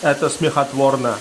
Это смехотворно.